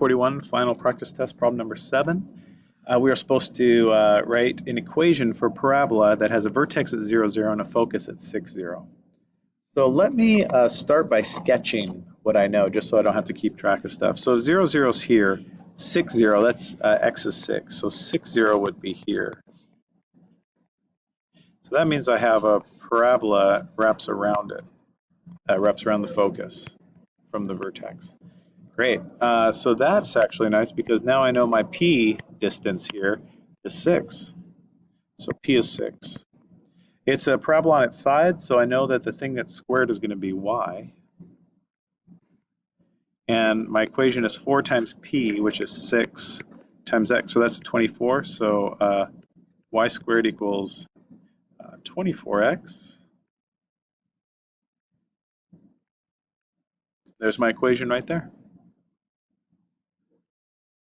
41, final practice test, problem number seven. Uh, we are supposed to uh, write an equation for parabola that has a vertex at 0, 0 and a focus at 6, 0. So let me uh, start by sketching what I know, just so I don't have to keep track of stuff. So 0, 0 is here, 6, 0, that's uh, x is 6. So 6, 0 would be here. So that means I have a parabola wraps around it, uh, wraps around the focus from the vertex. Great. Uh, so that's actually nice because now I know my P distance here is 6. So P is 6. It's a parabola on its side, so I know that the thing that's squared is going to be y. And my equation is 4 times P, which is 6 times x. So that's 24. So uh, y squared equals uh, 24x. There's my equation right there.